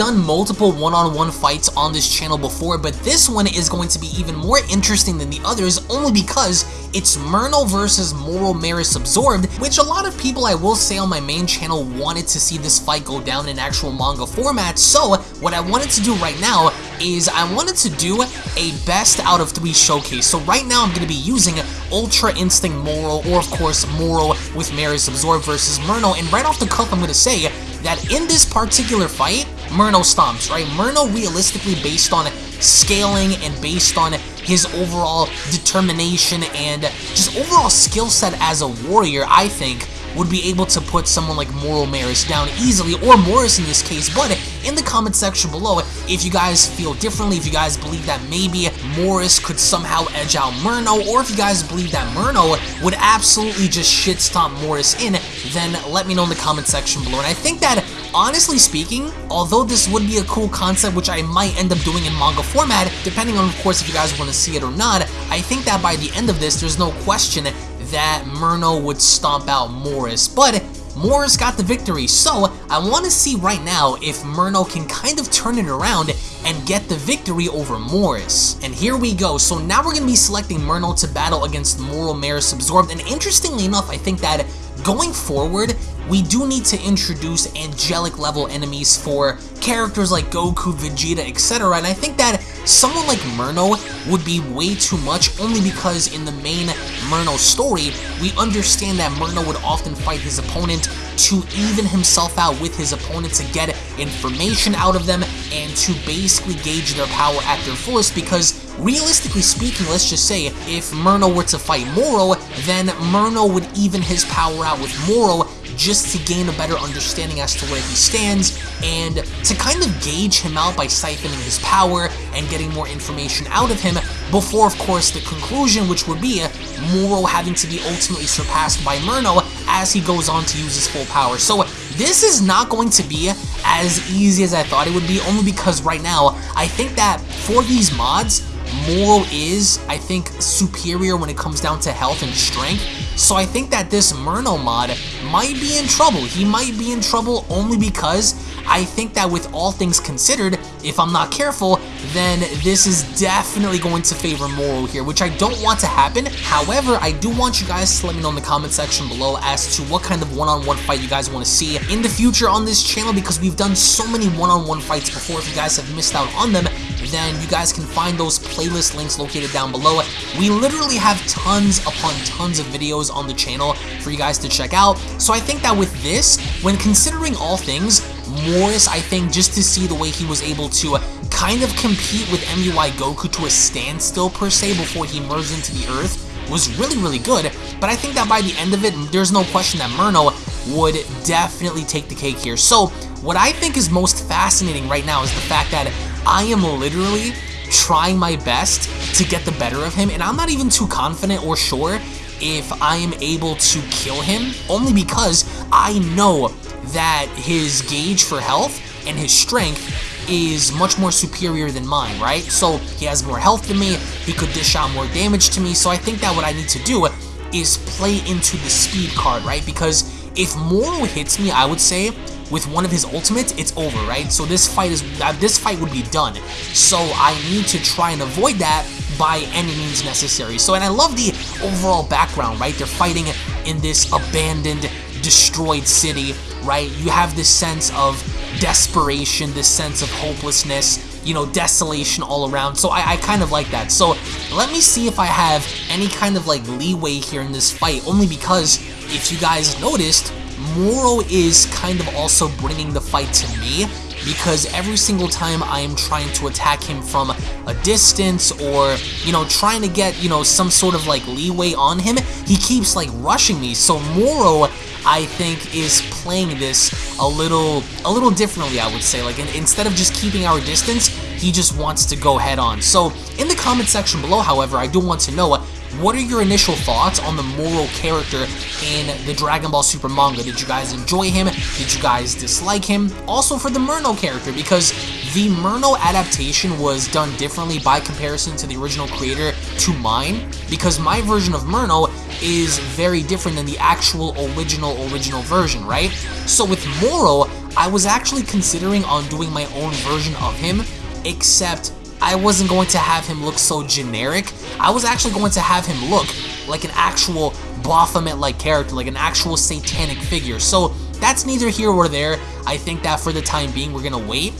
done multiple one-on-one -on -one fights on this channel before, but this one is going to be even more interesting than the others only because it's Murno versus Moro Merus Absorbed, which a lot of people I will say on my main channel wanted to see this fight go down in actual manga format, so what I wanted to do right now is I wanted to do a best out of three showcase. So right now I'm going to be using Ultra Instinct Moro, or of course Moro with Merus Absorbed versus Murno, and right off the cuff I'm going to say that in this particular fight, Murno stomps, right? Murno realistically based on scaling and based on his overall determination and just overall skill set as a warrior, I think, would be able to put someone like Moro Merus down easily, or Morris in this case, but in the comment section below, if you guys feel differently, if you guys believe that maybe Morris could somehow edge out Murno, or if you guys believe that Murno would absolutely just shit stomp Morris in, then let me know in the comment section below. And I think that honestly speaking, although this would be a cool concept which I might end up doing in manga format, depending on of course if you guys want to see it or not, I think that by the end of this, there's no question that Murno would stomp out Morris, but Morris got the victory, so I want to see right now if Murno can kind of turn it around and get the victory over Morris. And here we go, so now we're going to be selecting Murno to battle against Moro Merus Absorbed, and interestingly enough, I think that going forward, we do need to introduce angelic level enemies for characters like Goku, Vegeta, etc. And I think that someone like Murno would be way too much only because in the main Murno story, we understand that Murno would often fight his opponent to even himself out with his opponent to get information out of them and to basically gauge their power at their fullest because realistically speaking, let's just say if Murno were to fight Moro, then Murno would even his power out with Moro just to gain a better understanding as to where he stands and to kind of gauge him out by siphoning his power and getting more information out of him before, of course, the conclusion, which would be Moro having to be ultimately surpassed by Murno as he goes on to use his full power. So this is not going to be as easy as I thought it would be, only because right now, I think that for these mods, Moro is, I think, superior when it comes down to health and strength. So I think that this Murno mod might be in trouble. He might be in trouble only because I think that with all things considered, if I'm not careful, then this is definitely going to favor Moro here, which I don't want to happen. However, I do want you guys to let me know in the comment section below as to what kind of one-on-one -on -one fight you guys want to see in the future on this channel because we've done so many one-on-one -on -one fights before. If you guys have missed out on them, then you guys can find those playlist links located down below. We literally have tons upon tons of videos on the channel for you guys to check out. So I think that with this, when considering all things, Morris, I think, just to see the way he was able to kind of compete with MUI Goku to a standstill, per se, before he merged into the Earth, was really, really good. But I think that by the end of it, there's no question that Murno would definitely take the cake here. So, what I think is most fascinating right now is the fact that I am literally trying my best to get the better of him, and I'm not even too confident or sure if I am able to kill him, only because I know that his gauge for health and his strength is much more superior than mine, right? So he has more health than me, he could dish out more damage to me, so I think that what I need to do is play into the speed card, right? Because if Moro hits me, I would say, with one of his ultimates, it's over, right? So this fight is uh, this fight would be done. So I need to try and avoid that by any means necessary. So, and I love the overall background, right? They're fighting in this abandoned, destroyed city right? You have this sense of desperation, this sense of hopelessness, you know, desolation all around. So I, I, kind of like that. So let me see if I have any kind of like leeway here in this fight, only because if you guys noticed, Moro is kind of also bringing the fight to me because every single time I am trying to attack him from a distance or, you know, trying to get, you know, some sort of like leeway on him, he keeps like rushing me. So Moro I think is playing this a little a little differently, I would say. Like, in, instead of just keeping our distance, he just wants to go head on. So, in the comment section below, however, I do want to know what are your initial thoughts on the Moro character in the Dragon Ball Super manga? Did you guys enjoy him? Did you guys dislike him? Also for the Murno character, because the Murno adaptation was done differently by comparison to the original creator to mine, because my version of Murno is very different than the actual original original version, right? So with Moro, I was actually considering on doing my own version of him, except I wasn't going to have him look so generic. I was actually going to have him look like an actual Baphomet-like character, like an actual satanic figure. So that's neither here or there. I think that for the time being, we're going to wait.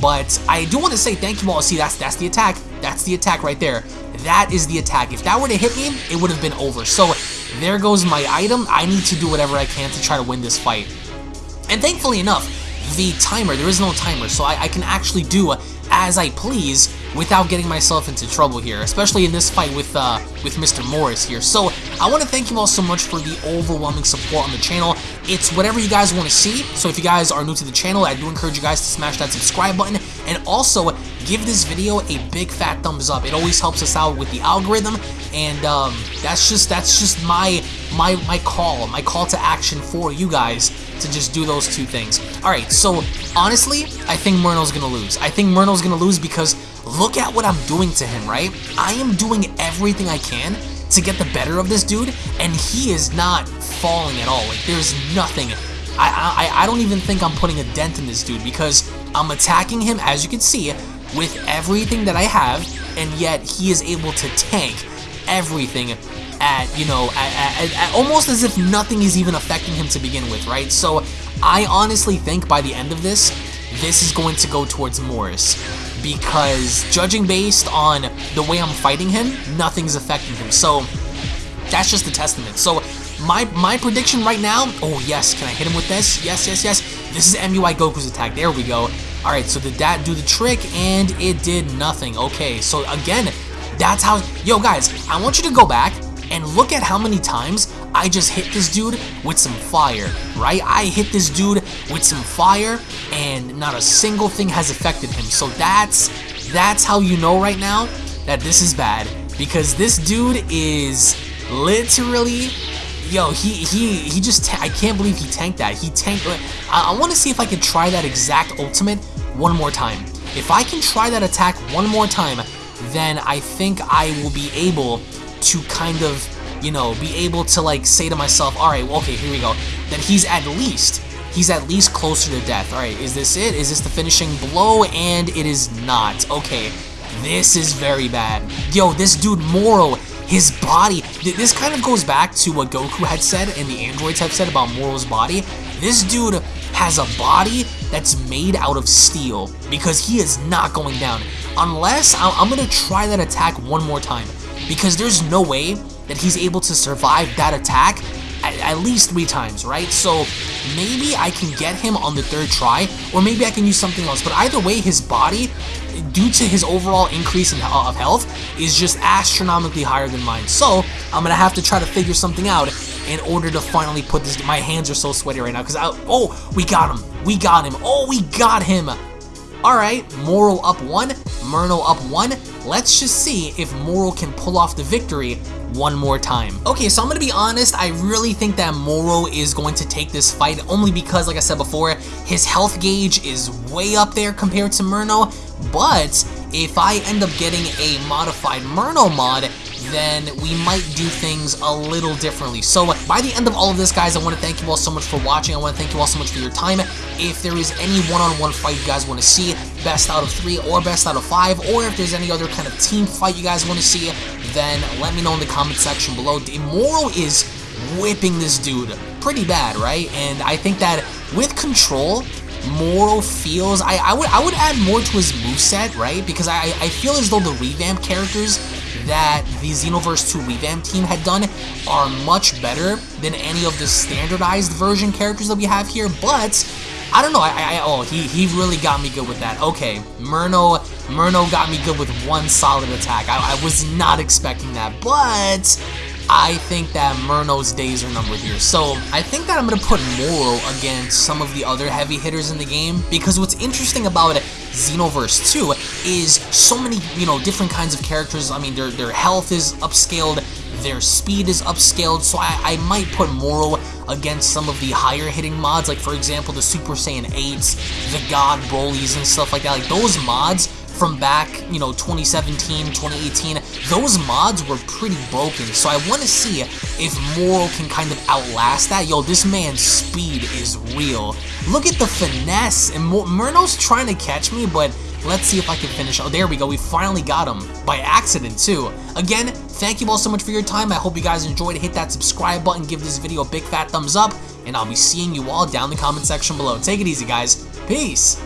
But I do want to say thank you all. See, that's that's the attack. That's the attack right there. That is the attack. If that were to hit me, it would have been over. So there goes my item. I need to do whatever I can to try to win this fight. And thankfully enough, the timer, there is no timer, so I, I can actually do as I please without getting myself into trouble here, especially in this fight with uh, with Mr. Morris here. So I want to thank you all so much for the overwhelming support on the channel. It's whatever you guys want to see, so if you guys are new to the channel, I do encourage you guys to smash that subscribe button, and also give this video a big fat thumbs up. It always helps us out with the algorithm, and um, that's just that's just my my my call, my call to action for you guys to just do those two things. Alright, so honestly, I think Murno's gonna lose. I think Murno's gonna lose because look at what I'm doing to him, right? I am doing everything I can to get the better of this dude, and he is not falling at all. Like, there's nothing. I, I, I don't even think I'm putting a dent in this dude because I'm attacking him, as you can see, with everything that I have, and yet he is able to tank everything at, you know, at, at, at, almost as if nothing is even affecting him to begin with, right? So I honestly think by the end of this, this is going to go towards Morris because judging based on the way I'm fighting him, nothing's affecting him. So that's just a testament. So my my prediction right now, oh yes, can I hit him with this? Yes, yes, yes. This is MUI Goku's attack. There we go. All right, so did that do the trick? And it did nothing. Okay, so again, that's how, yo guys, I want you to go back and look at how many times I just hit this dude with some fire, right? I hit this dude with some fire and not a single thing has affected him. So that's that's how you know right now that this is bad because this dude is literally yo he he he just I can't believe he tanked that he tanked uh, I, I want to see if I can try that exact ultimate one more time if I can try that attack one more time then I think I will be able to kind of, you know, be able to like say to myself, all right, well, okay, here we go. Then he's at least, he's at least closer to death. All right, is this it? Is this the finishing blow? And it is not. Okay, this is very bad. Yo, this dude, Moro, his body, this kind of goes back to what Goku had said and the androids have said about Moro's body. This dude has a body that's made out of steel because he is not going down. Unless, I'm going to try that attack one more time because there's no way that he's able to survive that attack at, at, least three times, right? So maybe I can get him on the third try, or maybe I can use something else. But either way, his body, due to his overall increase in, of health, is just astronomically higher than mine. So I'm gonna have to try to figure something out in order to finally put this. My hands are so sweaty right now because I. Oh, we got him. We got him. Oh, we got him. Alright, Moro up one, Murno up one. Let's just see if Moro can pull off the victory one more time. Okay, so I'm gonna be honest, I really think that Moro is going to take this fight only because, like I said before, his health gauge is way up there compared to Murno, but if I end up getting a modified Murno mod, then we might do things a little differently. So uh, by the end of all of this, guys, I want to thank you all so much for watching. I want to thank you all so much for your time. If there is any one-on-one -on -one fight you guys want to see, best out of three or best out of five, or if there's any other kind of team fight you guys want to see, then let me know in the comment section below. Moro is whipping this dude pretty bad, right? And I think that with control, Moro feels I, I would I would add more to his moveset, right? Because I, I feel as though the revamp characters that the Xenoverse 2 revamp team had done are much better than any of the standardized version characters that we have here, but I don't know, I, I, oh, he, he really got me good with that. Okay, Murno, Murno got me good with one solid attack. I, I was not expecting that, but I think that Murno's days are numbered here. So I think that I'm going to put Moro against some of the other heavy hitters in the game because what's interesting about Xenoverse 2 is so many, you know, different kinds of characters. I mean, their, their health is upscaled, their speed is upscaled, so I, I might put Moro against some of the higher hitting mods, like for example the Super Saiyan 8s, the God Brolys and stuff like that. Like those mods from back, you know, 2017, 2018, those mods were pretty broken. So I want to see if Moro can kind of outlast that. Yo, this man's speed is real. Look at the finesse. And Murno's trying to catch me, but Let's see if I can finish. Oh, there we go. We finally got him. By accident, too. Again, thank you all so much for your time. I hope you guys enjoyed. Hit that subscribe button. Give this video a big fat thumbs up. And I'll be seeing you all down in the comment section below. Take it easy, guys. Peace.